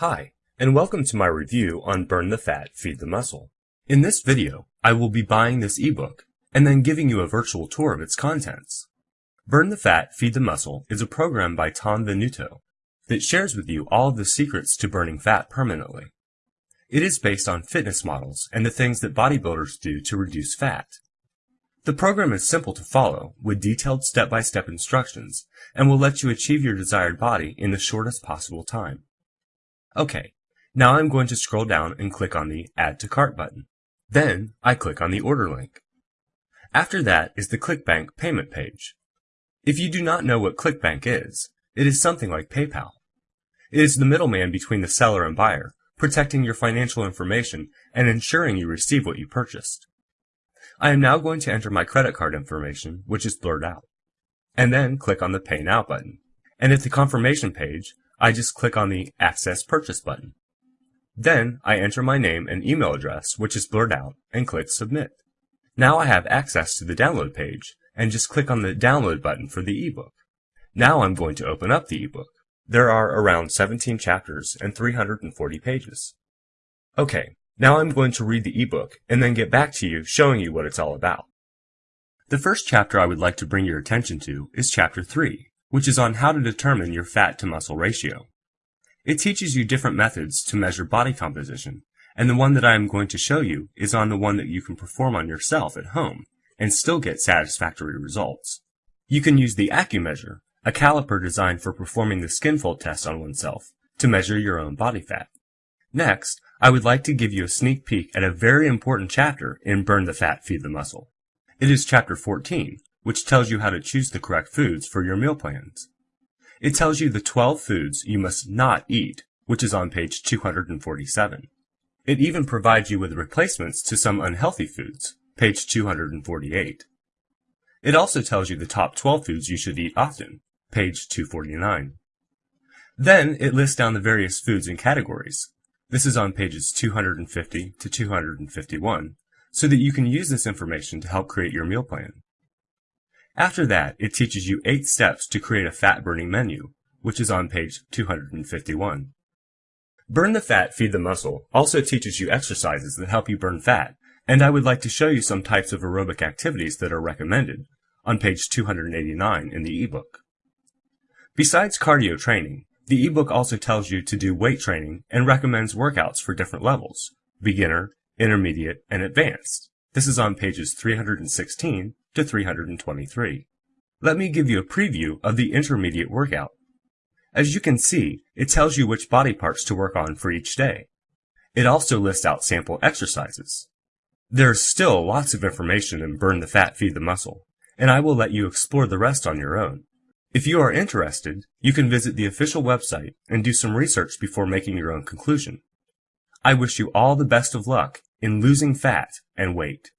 Hi, and welcome to my review on Burn the Fat, Feed the Muscle. In this video, I will be buying this ebook and then giving you a virtual tour of its contents. Burn the Fat, Feed the Muscle is a program by Tom Venuto that shares with you all of the secrets to burning fat permanently. It is based on fitness models and the things that bodybuilders do to reduce fat. The program is simple to follow with detailed step-by-step instructions and will let you achieve your desired body in the shortest possible time. Okay, now I'm going to scroll down and click on the Add to Cart button. Then I click on the order link. After that is the ClickBank payment page. If you do not know what ClickBank is, it is something like PayPal. It is the middleman between the seller and buyer, protecting your financial information and ensuring you receive what you purchased. I am now going to enter my credit card information, which is blurred out, and then click on the Pay Now button. And at the confirmation page, I just click on the Access Purchase button. Then I enter my name and email address, which is blurred out, and click Submit. Now I have access to the download page, and just click on the Download button for the ebook. Now I'm going to open up the ebook. There are around 17 chapters and 340 pages. Okay, now I'm going to read the ebook and then get back to you showing you what it's all about. The first chapter I would like to bring your attention to is chapter 3, which is on how to determine your fat to muscle ratio. It teaches you different methods to measure body composition, and the one that I am going to show you is on the one that you can perform on yourself at home and still get satisfactory results. You can use the AccuMeasure, a caliper designed for performing the skinfold test on oneself, to measure your own body fat. Next, I would like to give you a sneak peek at a very important chapter in Burn the Fat, Feed the Muscle. It is chapter 14, which tells you how to choose the correct foods for your meal plans. It tells you the 12 foods you must not eat, which is on page 247. It even provides you with replacements to some unhealthy foods, page 248. It also tells you the top 12 foods you should eat often, page 249. Then it lists down the various foods and categories, this is on pages 250 to 251, so that you can use this information to help create your meal plan. After that, it teaches you 8 steps to create a fat-burning menu, which is on page 251. Burn the Fat, Feed the Muscle also teaches you exercises that help you burn fat, and I would like to show you some types of aerobic activities that are recommended, on page 289 in the ebook. Besides cardio training, the ebook also tells you to do weight training and recommends workouts for different levels, beginner, intermediate, and advanced. This is on pages 316 to 323. Let me give you a preview of the intermediate workout. As you can see, it tells you which body parts to work on for each day. It also lists out sample exercises. There's still lots of information in Burn the Fat, Feed the Muscle, and I will let you explore the rest on your own. If you are interested, you can visit the official website and do some research before making your own conclusion. I wish you all the best of luck in losing fat and weight.